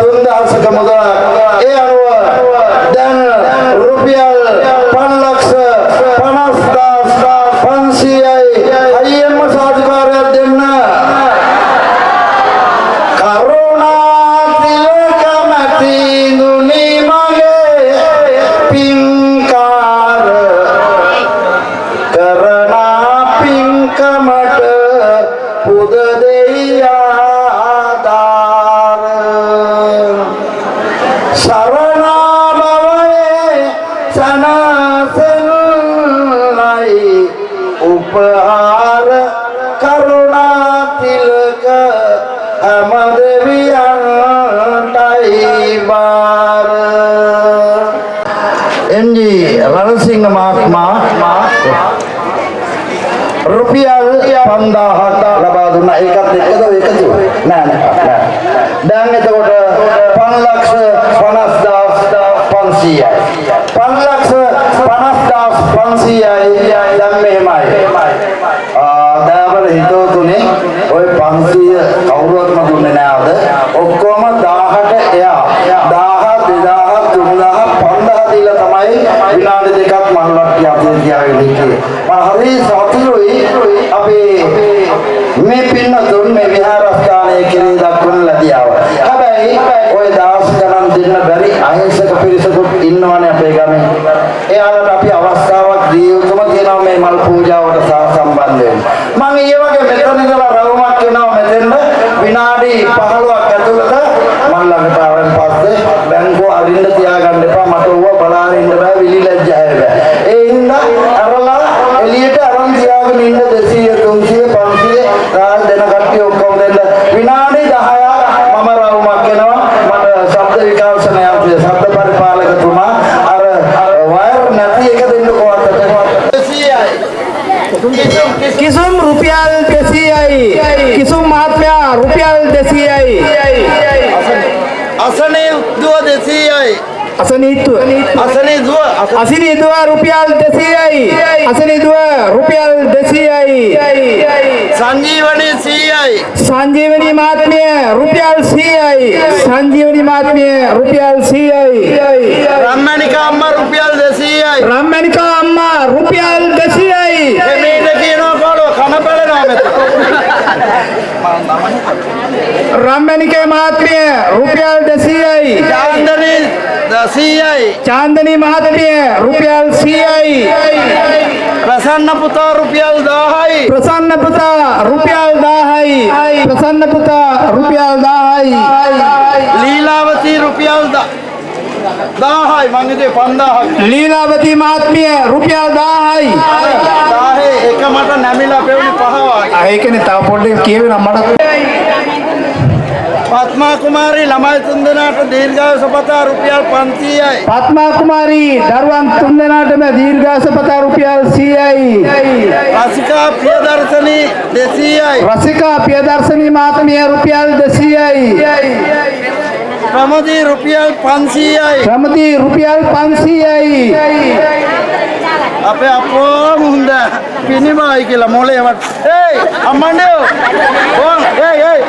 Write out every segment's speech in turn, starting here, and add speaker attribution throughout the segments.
Speaker 1: 3000ක මුදලක්. ඒ අනුව දැන් රුපියල් 550500යි අයියම්ම සාධිකාරයක් දෙන්න. කරුණා තිලකමැති දුනි මගේ පින්කාර කරනා පින්කමට පුද දෙයාදාර රුපියල් 5000ක් ලබා දුන්නා. ඒකත් එක්කද එකතු නෑ නෑ නෑ. දැන් එතකොට 550500යි 550500යි දැන් මෙහෙමයි. ආ දයාවල හිතවතුනේ ওই 500 කවුරුවත්ම දුන්නේ නෑ අද ඔක්කොම 1000ට එයා. 1000 2000 3000 5000 දීලා තමයි විනාඩි දෙකක් මල්ලට්ටිය අපේ තියාගෙන ඉන්නේ. මම හරි සතුටුයි. අපේ මේ පින්නතුන් මේ විහාරස්ථානයේ කිරි දක්වන ලදියාව. හැබැයි ওই දවස් ගණන් දෙන්න බැරි අහිංසක පිරිසකුත් ඉන්නවනේ අපේ ගමේ. එයාලට අපි අවස්ථාවක් දී යුතුම තියෙනවා මේ මල් පූජාවට සහ සම්බන්ධ වෙන්න. මම ඊයේ වගේ මෙතන ඉඳලා රවුමක් වෙනවා මෙතෙන්ද විනාඩි 15ක් ඇතුළත මල් ළඟට ආවන් පස්සේ බැංකුව අරින්න තියාගන්න එපා මට ඌව බලාගෙන ඉන්න බෑ විලි ලැජ්ජාය බෑ. ඒ හින්දා අරලා එළියට අරන් තියාගෙන ඉන්න 200 300 500 රාල් දෙන කට්ටිය ඔක්කොම දෙන්න විනාඩි 10ක් මම රවුමක් වෙනවා මට ශබ්ද විකාශන යන්ත්‍රය ශබ්ද පරිපාලකතුමා අර වයර් නැති එක දෙන්න කොහොමද 200යි
Speaker 2: කිසුම් රුපියල් 200යි කිසුම් මහත්මයා රුපියල් 200යි
Speaker 1: අසනේ දුව 200යි
Speaker 2: අසනීත්ව
Speaker 1: අසනේ දුව
Speaker 2: අසිනිදුව රුපියල් 200යි අසනිදුව රුපියල් 200යි
Speaker 1: සංජීවනයේ 100යි
Speaker 2: සංජීවනී මහත්මිය රුපියල් 100යි සංජීවනී මහත්මිය රුපියල් 100යි
Speaker 1: රම්මණිකා අම්මා රුපියල් 200යි
Speaker 2: රම්මණිකා අම්මා රුපියල් 200යි
Speaker 1: මේට කියනවා කොළො කන පැලෙනවා මෙතන
Speaker 2: රම්මණිකේ මහත්මිය රුපියල් 200යි
Speaker 1: චාන්දනී 100යි
Speaker 2: චාන්දනී මහත්මිය රුපියල් 100යි
Speaker 1: ප්‍රසන්න පුතා රුපියල් 1000යි
Speaker 2: ප්‍රසන්න පුතා රුපියල් 1000යි ප්‍රසන්න පුතා රුපියල් 1000යි
Speaker 1: ලීලාවතී රුපියල් 1000යි මං හිතුවේ 5000ක්
Speaker 2: ලීලාවතී මහත්මිය රුපියල් 1000යි
Speaker 1: 1000 එක මට නැමිලා පෙවුනි පහ වගේ
Speaker 2: ආ ඒකනේ තව පොඩ්ඩක් කියවෙන මට
Speaker 1: පත්මා කුමාරී ළමයි තුන්දෙනාට දීර්ඝායුෂ පතා රුපියල් 500යි
Speaker 2: පත්මා කුමාරී දරුවන් තුන්දෙනාටම දීර්ඝාස පතා රුපියල් 100යි
Speaker 1: රසිකා ප්‍රියදර්ශනී 200යි
Speaker 2: රසිකා පියදර්ශනී මහත්මිය රුපියල් 200යි
Speaker 1: ප්‍රමෝදී රුපියල් 500යි
Speaker 2: ප්‍රමති රුපියල් 500යි
Speaker 1: අපේ අපෝ මුහුද පිනිමයි කියලා මොලේ වට. ඒයි අම්මන්ඩෝ ඕන් ඒයි ඒයි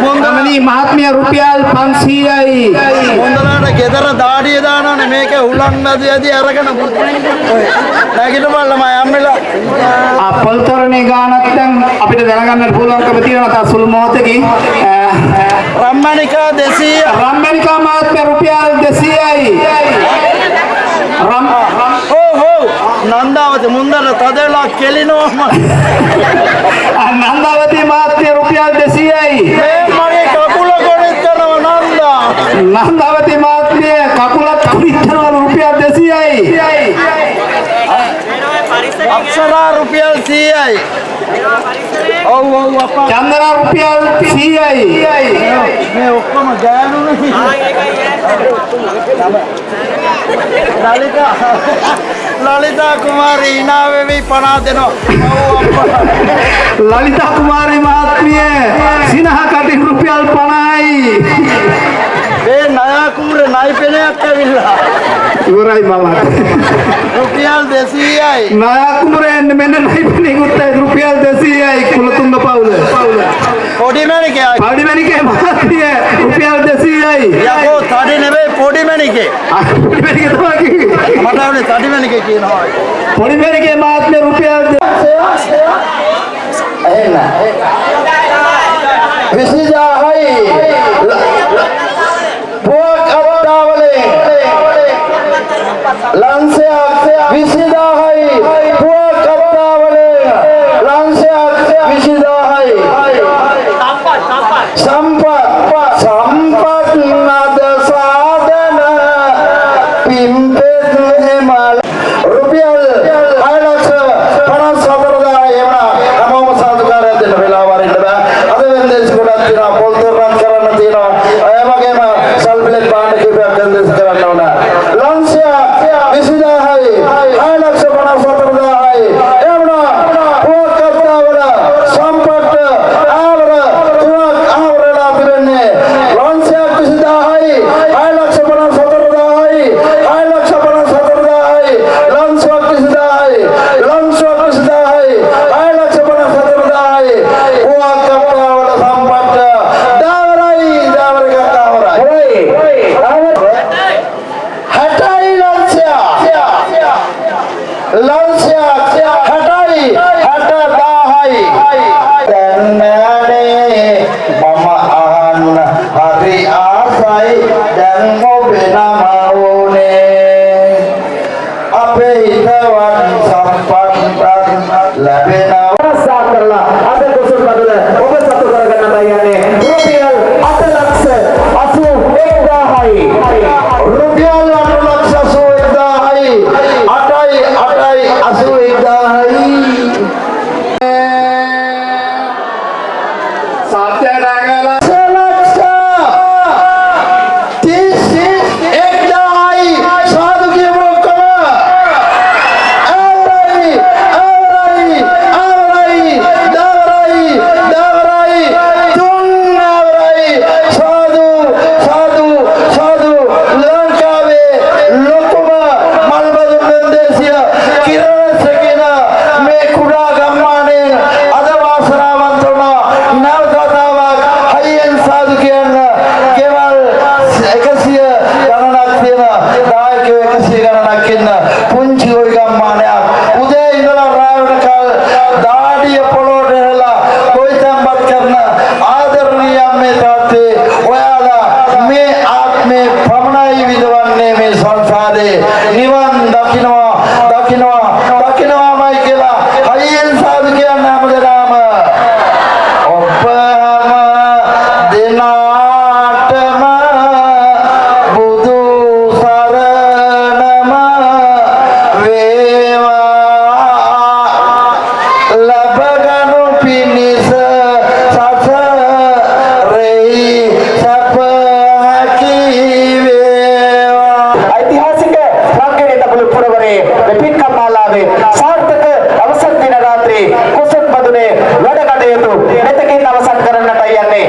Speaker 1: මුහුද
Speaker 2: ගමනී මහත්මිය රුපියල් 500යි
Speaker 1: මුහුදලාට ගෙදර දාඩිය දානවනේ. මේක උලන් නැති ඇති අරගෙන ඔය. නැගිට බලම යම්මලා.
Speaker 2: අපල්තරණේ ගානක් දැන් අපිට දැනගන්නට පුළුවන්කම තියෙනවා තා සුළු මොහොතකින්.
Speaker 1: රම්මණිකා 200
Speaker 2: රම්මනිකා මහත්මිය රුපියල් 200යි රම්
Speaker 1: ඕ හෝ නන්දාවති මුන්දර තදලා කෙලිනවම
Speaker 2: නන්දාවතී මහත්මිය රුපියල් 200යි
Speaker 1: මේ මගේ කකුල ගොඩෙත් කරනවා නන්දා.
Speaker 2: නන්දාවතී මහත්මිය කකුලත් පිටනවා රුපියල් 200යි
Speaker 1: අක්ෂරා රුපියල් 100යි ඔව් ඔව් අප්පා
Speaker 2: චන්දනා රුපියල් 100යි
Speaker 1: මේ ඔක්කොම ගෑනුනේ ලලිතා ලලිතා කුමාරී hina වෙවි 50 දෙනවා
Speaker 2: ලලිතා කුමාරී මහත්මිය සිනහ කටි රුපියල් 50යි
Speaker 1: මේ නයා කුමරේ නයි පෙනයක් ඇවිල්ලා
Speaker 2: ඉවරයි මම
Speaker 1: රුපියල් 200යි
Speaker 2: නායකුමරෙන් මෙන්න නයිපනිකුත් රුපියල් 200යි කුලතුංග පවුල
Speaker 3: පොඩි මැණිකේ
Speaker 2: පඩි මැණිකේ මහත්මිය රුපියල් 200යි.
Speaker 3: යකෝ තඩි නෙවෙයි පොඩි මැණිකේ
Speaker 2: පොඩි මැණිකේ තමයි කිව්වේ.
Speaker 3: මට වුණේ තඩි මැණිකේ කියනවා
Speaker 2: පොඩි මැණිකේ මහත්මිය රුපියල් 200යි.
Speaker 1: එහෙන්න විසිදාහයි දැන්නනේ මම අහන්න හරි ආසයි දැන් ඔබ නමවුනේ අපේ හිතවත් සම්පන්නත් ලැබෙනවා.
Speaker 4: ආසා කරලා අද කුසල් බදල ඔබ සතු කරගන්න බයන්නේ රුපියල් 8 ලක්ෂ 81000යි
Speaker 1: රුපියල්
Speaker 4: لكن තබළු පුරවරේ පින්කම් මාලාවේ සාර්ථක අවසන් දින රාත්‍රී කුසල් බදුනේ වැඩ කටයුතු මෙතකින් අවසන් කරන්නට යන්නේ.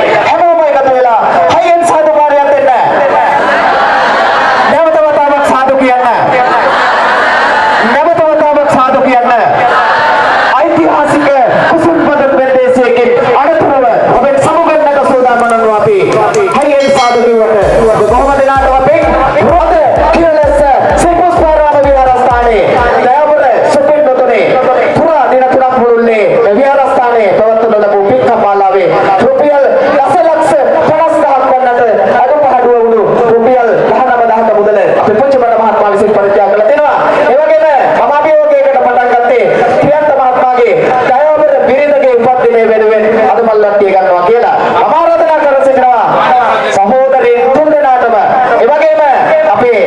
Speaker 4: පුංචිබඩ මහත්මයා විසින් පරිත්‍යාග කළා තියෙනවා ඒ වගේම මම අභියෝගයකට පටන් ගත්තේ ප්‍රියන්ත මහත්මයාගේ දයාවර බිරිඳගේ උපන්දිනය වෙනුවෙන් අද මල්ලට්ටිය ගන්නවා කියලා මම ආරාධනා කර සිටිනවා. සහෝදරින් තුන්දෙනාටම ඒ වගේම අපේ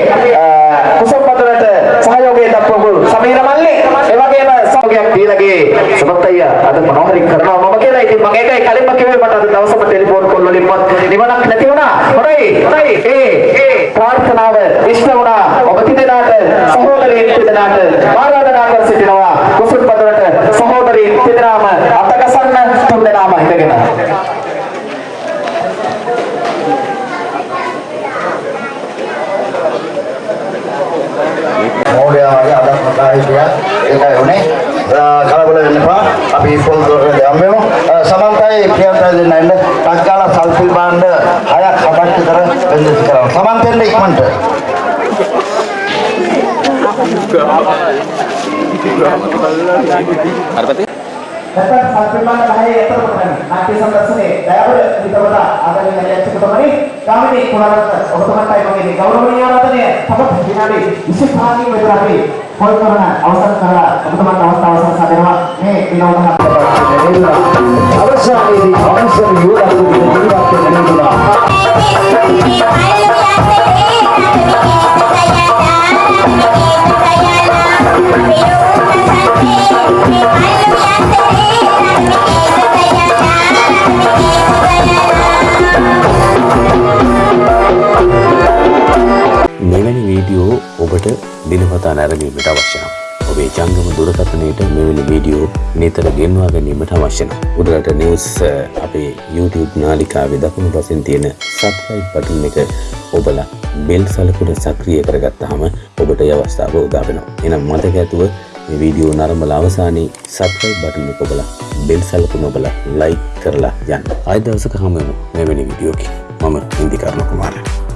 Speaker 4: කුසල් පතරට සහයෝගය දක්වපු සමීර මල්ලි. ඒ වගේම සහයෝගයක් දීලාගේ සමත් අයියා අද මොනවහරි කරනවා මම කියලා. ඉතින් මම ඒකයි කලින්ම කිව්වේ මට අද දවසම ටෙලිෆෝන් කෝල් වලින්වත් නිවනක් නැති වුණා. හොඳයි හොඳයි. ඒ ඒ ප්‍රාර්ථනාව ඉෂ්ට වුණා. ඔබ තිදෙනාට සහෝදරීන් තිදෙනාට ආරාධනා කර සිටිනවා. කුසල් පතරට සහෝදරීන් තිදෙනාම අතගසන්න තුන්දෙනාම හිටගෙන.
Speaker 1: මෝඩයාගේ අදත් මතා හිටියා ඒකයි උනේ. කලබල වෙන්න එපා. අපි පොල් දොරට යමු සමන්තයි හොඳයි ප්‍රියන්තයි දෙන්න එන්න ටක්කාලා සල්පිල් බාණ්ඩ හයක් හතක් විතර වෙන්දස් කරනවා. සමන් දෙන්න ඉක්මනට
Speaker 4: නැත්නම් සල්පිල්බාන 10 එතකොට ගන්න. නාට්‍ය සම්දර්ශනයේ දයාවර විතරවල ආදරණීය අධ්‍යක්ෂකතුමනි ගාමිණී කුණරත්න ඔබතුමාටයි මගේ ගෞරවනීය ආරාධනය. තවත් විනාඩි 25කින් විතර අපි පොල් කරන අවසන් කරලා ඔබතුමාට අවස්ථාව සලසා දෙනවා මේ විනෝද හත්පත් අවසානයේදී අවසන් යෝගාතුගේ ජීවත් වෙන නිදුනා
Speaker 5: මෙවැනි නැරඹීමට අවශ්‍ය නම් ඔබේ ජංගම දුරකථනයට මෙවැනි වීඩියෝ නිතර ගෙන්වා ගැනීමට අවශ්‍ය නම් උඩරට නිවුස් අ, අපේ YouTube නාලිකාවේ දකුණු පසින් තියෙන සබ්ස්ක්‍රයිබ් බටන් එක ඔබලා බෙල් සලකුණ සක්‍රිය කරගත්තාම ඔබට ඒ අවස්ථාව උදා වෙනවා. එහෙනම් මතක ඇතුව මේ වීඩියෝ නරඹලා අවසානයේ සබ්ස්ක්‍රයිබ් බටන් එක ඔබලා බෙල් සලකුණ ඔබලා ලයික් කරලා යන්න. ආයෙ දවසක හමු වෙමු මෙවැනි වීඩියෝකින්. මම ඉන්දිකර්ණ කුමාරයා